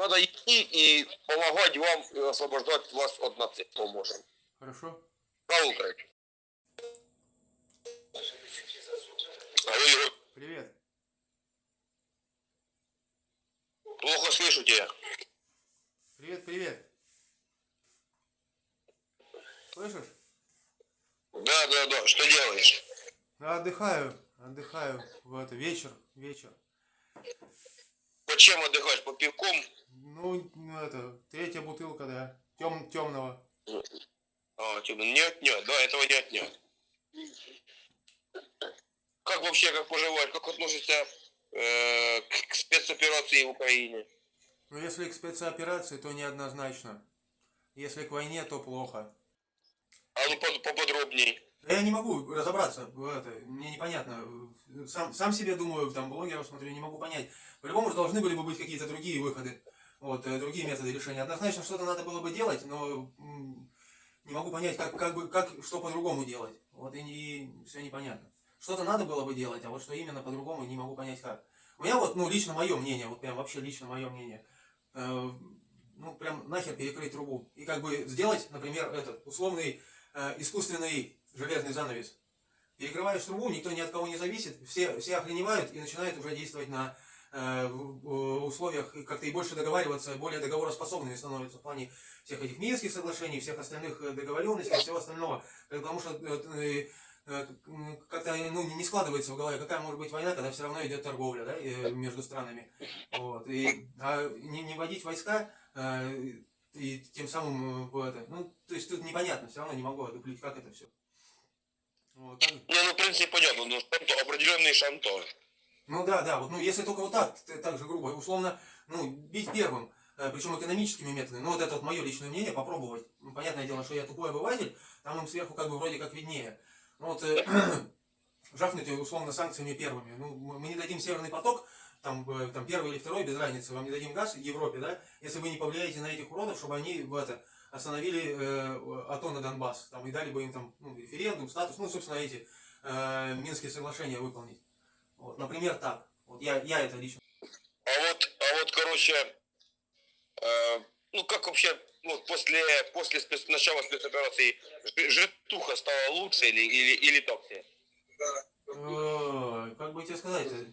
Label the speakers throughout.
Speaker 1: Надо идти и помогать вам и освобождать вас от нацистов можем.
Speaker 2: Хорошо?
Speaker 1: Алло, Игорь,
Speaker 2: Привет.
Speaker 1: плохо слышу тебя.
Speaker 2: Привет, привет. Слышишь?
Speaker 1: Да, да, да. Что делаешь?
Speaker 2: Да, отдыхаю, отдыхаю. В это, вечер, вечер.
Speaker 1: По чем отдыхаешь? По пивком?
Speaker 2: Ну, ну, это, третья бутылка, да. Тем, темного.
Speaker 1: А, типа, не отнять, да, этого не отнять. Как вообще, как поживаешь, как относишься э, к, к спецоперации в Украине?
Speaker 2: Но если к спецоперации, то неоднозначно. Если к войне, то плохо.
Speaker 1: А ну под- поподробней.
Speaker 2: Я не могу разобраться это, мне непонятно. Сам, сам себе думаю, там блогеров смотрю, не могу понять. По-любому же должны были бы быть какие-то другие выходы, вот, э, другие методы решения. Однозначно что-то надо было бы делать, но не могу понять, как, как бы, как, что по-другому делать. Вот и, не, все непонятно. Что-то надо было бы делать, а вот что именно по-другому, не могу понять как. У меня вот, ну, лично мое мнение, вот прям вообще лично мое мнение, э, ну, прям нахер перекрыть трубу. И как бы сделать, например, этот условный э, искусственный железный занавес. Перекрываешь трубу, никто ни от кого не зависит, все, все охреневают и начинают уже действовать на в- в условиях и как-то и больше договариваться, более договороспособными становятся в плане всех этих Минских соглашений, всех остальных э, договоренностей, всего остального. Потому что э, э, э, как-то ну, не складывается в голове, какая может быть война, когда все равно идет торговля да, э, между странами. Вот. И, а не, не вводить войска э, и тем самым э, это, ну, то есть тут непонятно, все равно не могу одуплить, как это все. Вот.
Speaker 1: Не, ну, в принципе, понятно, но определенный шантаж.
Speaker 2: Ну да, да, вот, ну если только вот так, так же грубо, условно, ну, бить первым, э, причем экономическими методами, ну вот это вот мое личное мнение, попробовать. Ну, понятное дело, что я тупой обыватель, там им сверху как бы вроде как виднее. Ну вот, э, жахнуть условно санкциями первыми. Ну, мы не дадим северный поток, там, э, там первый или второй, без разницы, вам не дадим газ в Европе, да, если вы не повлияете на этих уродов, чтобы они в это, остановили э, АТО на Донбасс, там, и дали бы им там ну, референдум, статус, ну, собственно, эти э, Минские соглашения выполнить. Вот, например, так. Вот я, я это лично.
Speaker 1: А вот, а вот, короче, э, ну, как вообще, ну, после, после спец- начала спецоперации жи- житуха стала лучше или, или, или так себе?
Speaker 2: Э, Как бы тебе сказать э,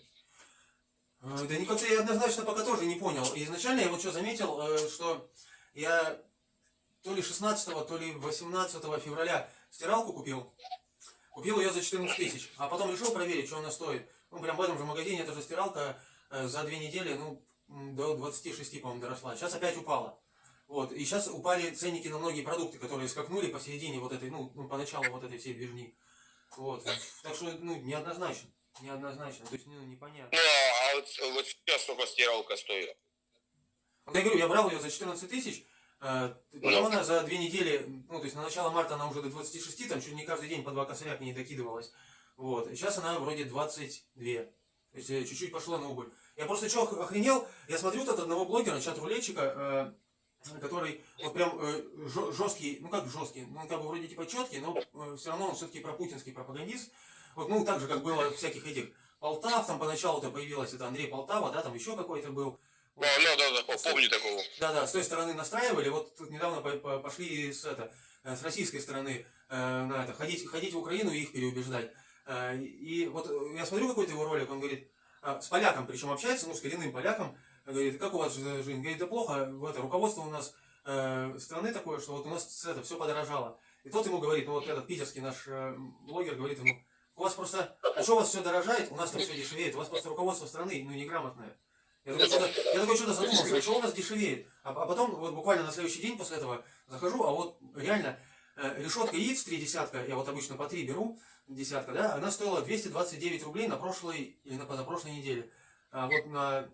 Speaker 2: Да никак я однозначно пока тоже не понял. Изначально я вот что заметил, э, что я то ли 16, то ли 18 февраля стиралку купил. Купил ее за 14 тысяч. А потом решил проверить, что она стоит. Ну, прям в этом же магазине эта же стиралка э, за две недели, ну, до 26, по-моему, доросла. Сейчас опять упала. Вот. И сейчас упали ценники на многие продукты, которые скакнули посередине вот этой, ну, ну по началу вот этой всей движни. Вот. Так что, ну, неоднозначно. Неоднозначно. То есть, ну, непонятно.
Speaker 1: Ну, а вот, вот сейчас сколько стиралка стоит?
Speaker 2: Я говорю, я брал ее за 14 тысяч, э, потом она за две недели, ну, то есть на начало марта она уже до 26, там чуть не каждый день по два косаря к ней докидывалась. Вот. И сейчас она вроде 22. То есть э, чуть-чуть пошло на убыль. Я просто что охренел, я смотрю тут одного блогера, чат-рулетчика, э, который вот прям жесткий, ну как жесткий, ну он как бы вроде типа четкий, но все равно он все-таки пропутинский пропагандист. Вот, ну так же, как было всяких этих Полтав, там поначалу-то появилась это Андрей Полтава, да, там еще какой-то был.
Speaker 1: Да, да, да, да, помню такого.
Speaker 2: Да, да, с той стороны настраивали. Вот тут недавно по- по- пошли с, это, э, с российской стороны э, на это, ходить, ходить в Украину и их переубеждать. Э, и вот э, я смотрю какой-то его ролик, он говорит, а, с поляком причем общается, ну, с коренным поляком, говорит, как у вас жи- жизнь? Говорит, да плохо, это, руководство у нас э, страны такое, что вот у нас это, все подорожало. И тот ему говорит, ну вот этот питерский наш э, блогер говорит ему, у вас просто, а что у вас все дорожает, у нас там все дешевеет, у вас просто руководство страны, ну, неграмотное. Я такой что-то, задумался, а что у нас дешевеет? А, а потом, вот буквально на следующий день после этого захожу, а вот реально э, решетка яиц три десятка, я вот обычно по три беру, десятка, да, она стоила 229 рублей на прошлой или на позапрошлой неделе. А вот на,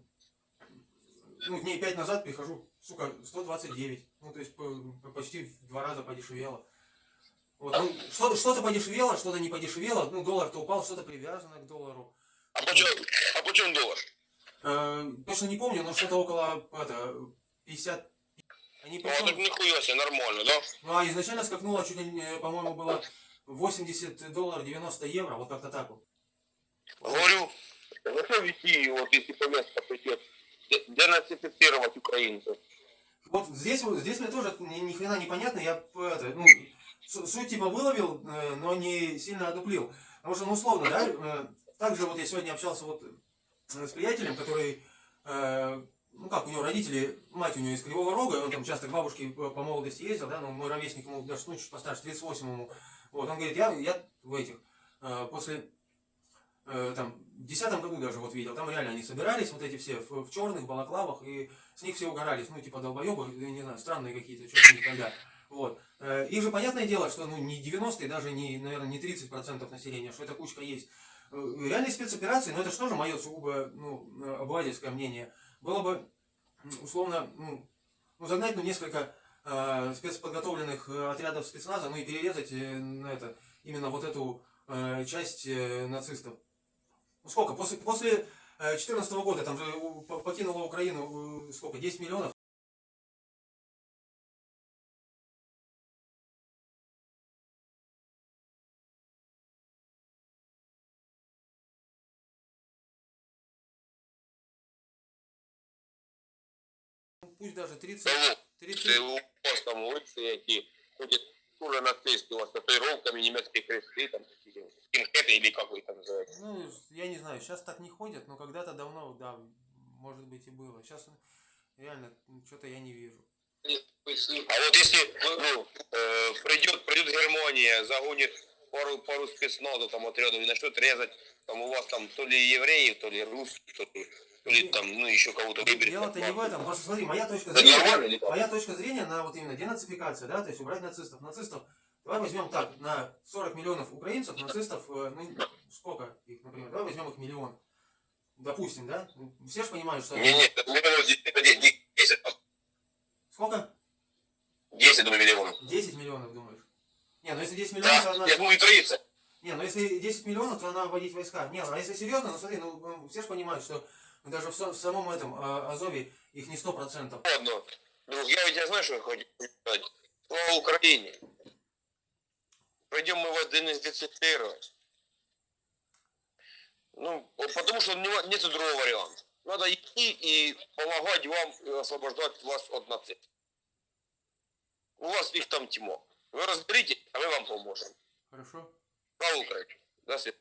Speaker 2: ну, дней пять назад прихожу, сука, 129. Ну, то есть по- по- почти в два раза подешевело. Вот, ну, что-то, что-то подешевело, что-то не подешевело, ну, доллар-то упал, что-то привязано к доллару.
Speaker 1: А почем, а почем доллар?
Speaker 2: Э, точно не помню, но что-то около это, 50. Они
Speaker 1: Ну, а так
Speaker 2: причем,
Speaker 1: нихуя себе, нормально, да?
Speaker 2: ну а изначально скакнуло чуть ли, по-моему, было 80 долларов 90 евро, вот как-то так вот.
Speaker 1: Говорю, зачем вести, вот если по месту пойти, де- денацифицировать украинцев.
Speaker 2: Вот здесь, вот- здесь мне тоже ни, ни хрена не понятно, я это, ну, су- суть типа выловил, э, но не сильно одуплил. Потому что, ну, условно, да, э, также вот я сегодня общался вот э, с приятелем, который, э, ну как, у него родители, мать у него из Кривого Рога, и он там часто к бабушке по молодости ездил, да, ну, мой ровесник ему даже, ну, чуть постарше, 38 ему. Вот, он говорит, я, я в этих, э, после, э, там, в десятом году даже вот видел, там реально они собирались, вот эти все, в, черных балаклавах, и с них все угорались, ну, типа долбоебы, не знаю, странные какие-то, что-то никогда. Вот. Э, И же понятное дело, что ну, не 90 даже не, наверное, не 30% населения, что эта кучка есть. Реальные спецоперации, но это же тоже мое сугубо ну, обывательское мнение, было бы условно ну, ну, загнать ну, несколько э, спецподготовленных э, отрядов спецназа, ну и перерезать э, на это, именно вот эту э, часть э, нацистов. Ну сколько? После, после 2014 года там же покинуло Украину э, сколько? 10 миллионов? Пусть даже 30,
Speaker 1: Тому
Speaker 2: 30
Speaker 1: Це у вас там улиці, які ходять дуже нацисти, у вас татуировками, німецькі хрести, там такі скінхети, или как ви там називаєте.
Speaker 2: Ну, я не знаю, сейчас так не ходят, но когда-то давно, да, может быть и было. Сейчас реально что-то я не вижу.
Speaker 1: А вот если ну, э, придет, придет Германия, загонит пару, пару спецназов, там отрядов и начнет резать, там у вас там то ли евреев, то ли русских, то ли, то ли там, ну еще кого-то выберет.
Speaker 2: Дело-то не в этом. Просто смотри, моя точка
Speaker 1: или
Speaker 2: зрения,
Speaker 1: как?
Speaker 2: моя точка зрения на вот именно денацификация, да, то есть убрать нацистов. Нацистов, давай возьмем так, на 40 миллионов украинцев, нацистов, э, ну, сколько их, например, давай возьмем их миллион. Допустим, да? Ну, Все же понимают, что...
Speaker 1: Не, не, это миллионов 10,
Speaker 2: Сколько?
Speaker 1: 10 думаю, миллионов.
Speaker 2: 10 миллионов, думаешь? Не, ну если 10 миллионов, то
Speaker 1: Да,
Speaker 2: она...
Speaker 1: я думаю, 30.
Speaker 2: Не, ну если 10 миллионов, то надо вводить войска. Не, ну а если серьезно, ну смотри, ну все же понимают, что даже в, в самом этом а, Азове их не 100%.
Speaker 1: Ладно. Друг, я ведь я знаю, что я хочу сказать. Слава Украине. Пойдем мы вас денацифицировать. Ну, потому что не- нет другого варианта. Надо идти и помогать вам и освобождать вас от нацистов. У вас их там тьма. Вы разберите, а мы вам поможем.
Speaker 2: Хорошо?
Speaker 1: Слава Украине. До свидания.